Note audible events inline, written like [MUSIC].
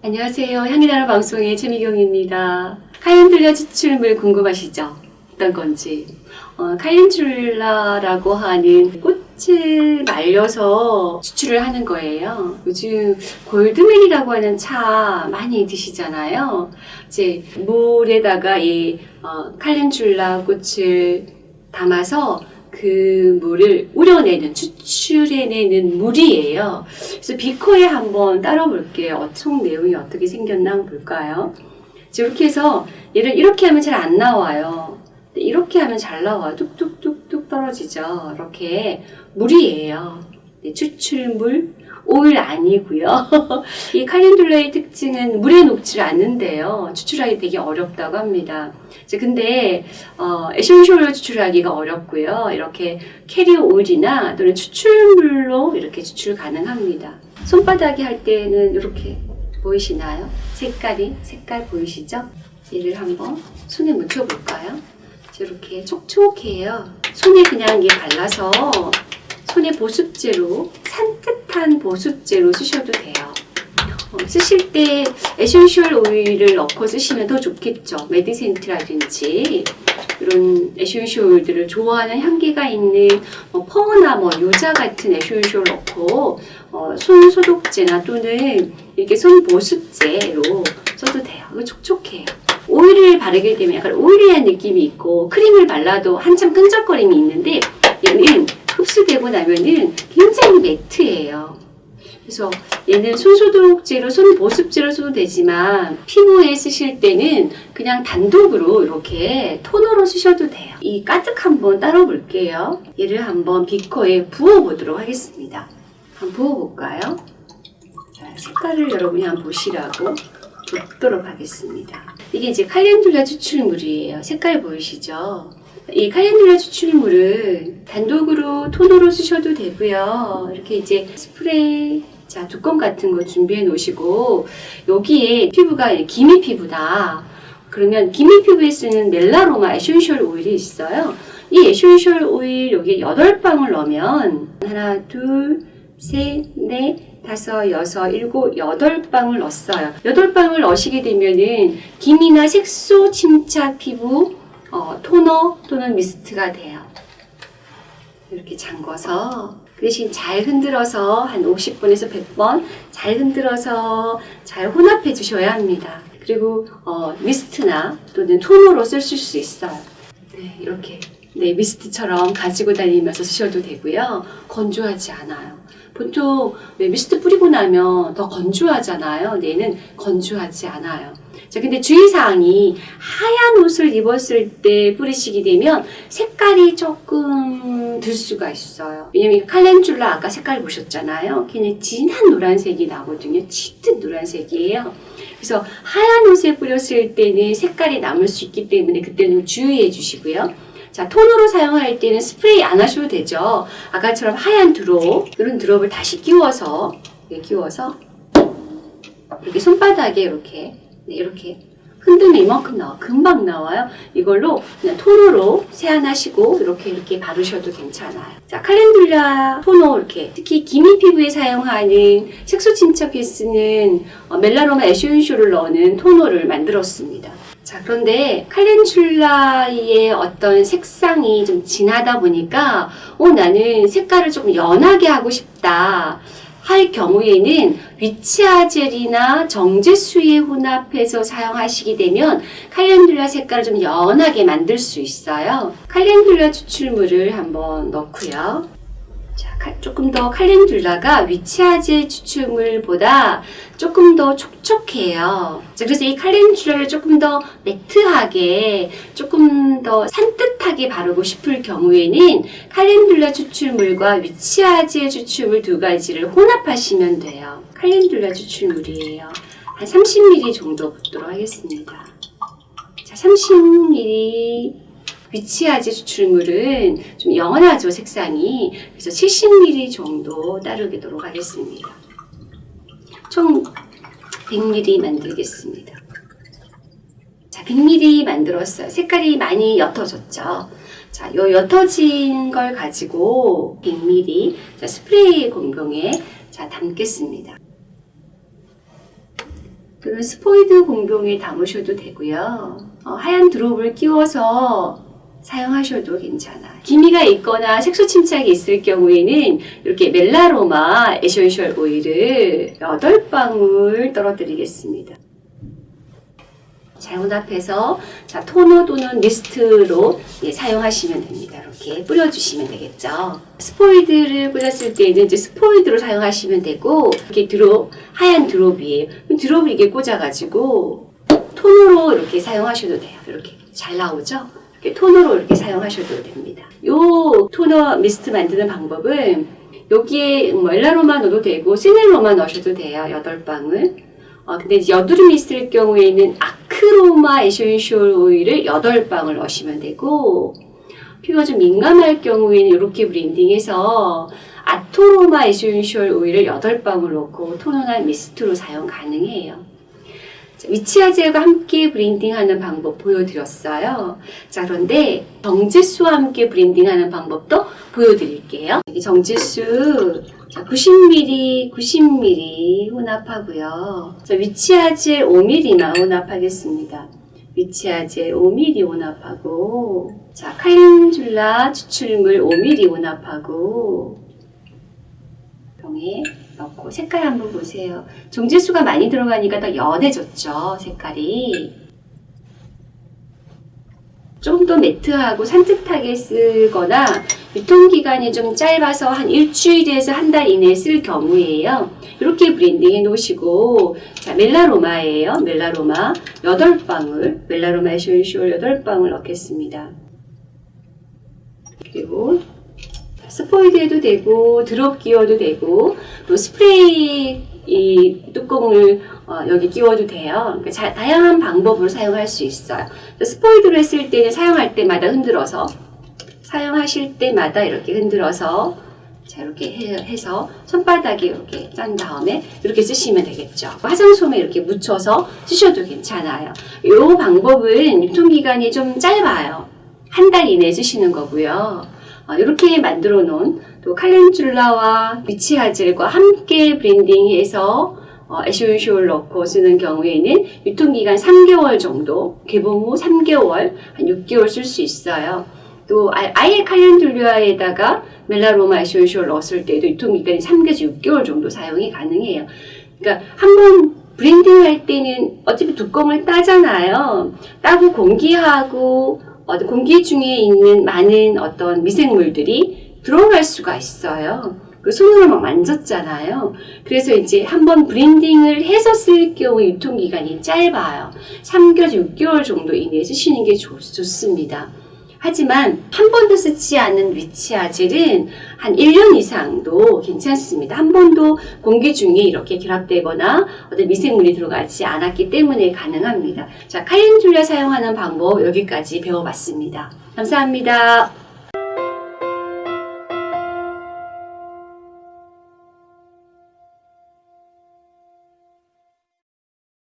안녕하세요. 향기나는 방송의 최미경입니다. 칼렌듈라 추출물 궁금하시죠? 어떤 건지. 어, 칼렌듈라라고 하는 꽃을 말려서 추출을 하는 거예요. 요즘 골드맨이라고 하는 차 많이 드시잖아요. 이제 물에다가 이 어, 칼렌듈라 꽃을 담아서 그 물을 우려내는 추출해내는 물이에요. 그래서 비커에 한번 따라 볼게요. 총 내용이 어떻게 생겼나 볼까요? 이렇게 해서 얘를 이렇게 하면 잘 안 나와요. 이렇게 하면 잘 나와요. 뚝뚝뚝뚝 떨어지죠. 이렇게 물이에요. 네, 추출물, 오일 아니고요. [LAUGHS] 이 칼렌듈라의 특징은 물에 녹지 않는데요. 추출하기 되게 어렵다고 합니다. 근데 어, 에센셜로 추출하기가 어렵고요. 이렇게 carrier oil이나 또는 추출물로 이렇게 추출 가능합니다. 손바닥에 할 때는 이렇게 보이시나요? 색깔이 색깔 보이시죠? 얘를 한번 손에 묻혀볼까요? 이렇게 촉촉해요. 손에 그냥 이게 발라서 손에 보습제로 산뜻한 보습제로 쓰셔도 돼요. 어, 쓰실 때 essential oil을 넣고 쓰시면 더 좋겠죠. 메디센트라든지 이런 essential oil들을 좋아하는 향기가 있는 뭐 fir나 뭐 유자 같은 essential 넣고 어, 손 소독제나 또는 이렇게 손 보습제로 써도 돼요. 이거 촉촉해요. 오일을 바르게 되면 약간 oily한 느낌이 있고 크림을 발라도 한참 끈적거림이 있는데 얘는 흡수되고 나면은 굉장히 matte해요. 그래서 얘는 손소독제로, 손보습제로 써도 되지만 피부에 쓰실 때는 그냥 단독으로 이렇게 토너로 쓰셔도 돼요. 이 가득 한번 따라 볼게요. 얘를 한번 비커에 부어보도록 하겠습니다. 한번 부어볼까요? 자, 색깔을 여러분이 한번 보시라고 붓도록 하겠습니다. 이게 이제 calendula 추출물이에요. 색깔 보이시죠? 이 calendula 추출물은 단독으로 토너로 쓰셔도 되고요. 이렇게 이제 스프레이 자 뚜껑 같은 거 준비해 놓으시고 여기에 피부가 기미 피부다. 그러면 기미 피부에 쓰는 멜라로마 essential oil이 있어요. 이 essential oil 여기에 8방울 넣으면 하나 둘 셋, 넷, 다섯, 여섯, 일곱, 여덟 방울 넣었어요. 여덟 방울 넣으시게 되면은 기미나 색소 침착 피부 어, 토너 또는 mist가 돼요. 이렇게 잠궈서 그 대신 잘 흔들어서 한 50번에서 100번 잘 흔들어서 잘 혼합해 주셔야 합니다. 그리고 어, mist나 또는 토너로 쓰실 수 있어요. 네, 이렇게 네, 미스트처럼 가지고 다니면서 쓰셔도 되고요. 건조하지 않아요. 보통 미스트 뿌리고 나면 더 건조하잖아요. 얘는 건조하지 않아요. 자, 근데 주의사항이 하얀 옷을 입었을 때 뿌리시게 되면 색깔이 조금 들 수가 있어요. 왜냐면 칼렌듈라 아까 색깔 보셨잖아요. 굉장히 진한 노란색이 나거든요. 짙은 노란색이에요. 그래서 하얀 옷에 뿌렸을 때는 색깔이 남을 수 있기 때문에 그때는 주의해 주시고요. 자, 톤으로 사용할 때는 스프레이 안 하셔도 되죠. 아까처럼 하얀 드롭, 이런 드롭을 다시 끼워서, 이렇게 끼워서, 이렇게 손바닥에 이렇게, 네, 이렇게 흔들면 이만큼 나와. 금방 나와요. 이걸로 그냥 톤으로 세안하시고, 이렇게 이렇게 바르셔도 괜찮아요. 자, 칼렌듈라 토너 이렇게, 특히 기미 피부에 사용하는 색소 침착에 쓰는 어, 멜라노마 에센쇼를 넣는 토너를 만들었습니다. 자, 그런데 칼렌듈라의 어떤 색상이 좀 진하다 보니까, 어, 나는 색깔을 조금 연하게 하고 싶다. 할 경우에는 위치아젤이나 정제수에 혼합해서 사용하시게 되면 칼렌듈라 색깔을 좀 연하게 만들 수 있어요. 칼렌듈라 추출물을 한번 넣고요. 자, 조금 더 칼렌듈라가 위치아젤 추출물보다 조금 더 촉촉해요. 자, 그래서 이 칼렌듈라를 조금 더 매트하게, 조금 더 산뜻하게 바르고 싶을 경우에는 칼렌듈라 추출물과 위치아젤 추출물 두 가지를 혼합하시면 돼요. 칼렌듈라 추출물이에요. 한 30ml 정도 붓도록 하겠습니다. 자, 30ml 위치아지 추출물은 좀 연하죠 색상이. 그래서 70ml 정도 따르도록 하겠습니다. 총 100ml 만들겠습니다. 자 100ml 만들었어요 색깔이 많이 옅어졌죠? 자, 요 옅어진 걸 가지고 100ml 자, 스프레이 공병에 자, 담겠습니다. 또는 스포이드 공병에 담으셔도 되고요. 어, 하얀 드롭을 끼워서 사용하셔도 괜찮아요. 기미가 있거나 색소 침착이 있을 경우에는 이렇게 멜라로마 essential oil을 8방울 떨어뜨리겠습니다. 잘못 앞에서 자, 토너 또는 mist로 예, 사용하시면 됩니다. 이렇게 뿌려주시면 되겠죠. 스포이드를 뿌렸을 때는 이제 스포이드로 사용하시면 되고 이렇게 drop 하얀 drop이에요. drop을 이게 꽂아가지고 토너로 이렇게 사용하셔도 돼요. 이렇게 잘 나오죠? 이렇게 토너로 이렇게 사용하셔도 됩니다. 요 토너 미스트 만드는 방법은 여기에 뭐 멜라로마만 넣어도 되고 시넬로만 넣으셔도 돼요. 8방울. 어, 근데 이제 여드름이 있을 경우에는 아크로마 essential oil을 8방울 넣으시면 되고 피부가 좀 민감할 경우에는 이렇게 blending해서 아토로마 essential oil을 8방울 넣고 토너나 mist로 사용 가능해요. 자, witch hazel과 함께 blending하는 방법 보여드렸어요. 자, 그런데 정제수와 함께 blending하는 방법도 보여드릴게요. 자, 90ml, 90ml 혼합하고요. 자, 위치아젤 5ml만 혼합하겠습니다. 위치아젤 5ml 혼합하고 자, 칼렌줄라 추출물 5ml 혼합하고 병에 넣고 색깔 한번 보세요. 정제수가 많이 들어가니까 더 연해졌죠, 색깔이. 좀 더 matte하고 산뜻하게 쓰거나 유통기간이 좀 짧아서 한 일주일에서 한 달 이내에 쓸 경우에요. 이렇게 블렌딩 해 놓으시고 자 멜라로마예요. 멜라로마 8방울 멜라로마 essential 8방울 넣겠습니다. 그리고 스포이드 해도 되고 drop 끼워도 되고 또 스프레이 이 뚜껑을 어, 여기 끼워도 돼요. 그러니까 자, 다양한 방법으로 사용할 수 있어요. 스포이드로 했을 때는 사용할 때마다 흔들어서 사용하실 때마다 이렇게 흔들어서 자 이렇게 해, 해서 손바닥에 이렇게 짠 다음에 이렇게 쓰시면 되겠죠. 화장솜에 이렇게 묻혀서 쓰셔도 괜찮아요. 이 방법은 유통기간이 좀 짧아요. 한 달 이내에 쓰시는 거고요. 어, 이렇게 만들어 놓은 또 칼렌줄라와 위치아젤과 함께 브랜딩해서 어, essential 넣고 쓰는 경우에는 유통기간 3개월 정도, 개봉 후 3개월, 한 6개월 쓸 수 있어요. 또 아- 아예 칼렌줄라에다가 멜라로마 essential 넣었을 때도 유통기간이 3개에서 6개월 정도 사용이 가능해요. 그러니까 한번 블렌딩 할 때는 어차피 뚜껑을 따잖아요. 따고 공기하고 어, 공기 중에 있는 많은 어떤 미생물들이 들어갈 수가 있어요. 그 손으로 막 만졌잖아요. 그래서 이제 한번 브랜딩을 해서 쓸 경우 유통기간이 짧아요. 3개월, 6개월 정도 이내에 쓰시는 게 좋, 좋습니다. 하지만 한 번도 쓰지 않은 위치아젤은 한 1년 이상도 괜찮습니다. 한 번도 공기 중에 이렇게 결합되거나 어떤 미생물이 들어가지 않았기 때문에 가능합니다. 자, 카렌줄라 사용하는 방법 여기까지 배워봤습니다. 감사합니다.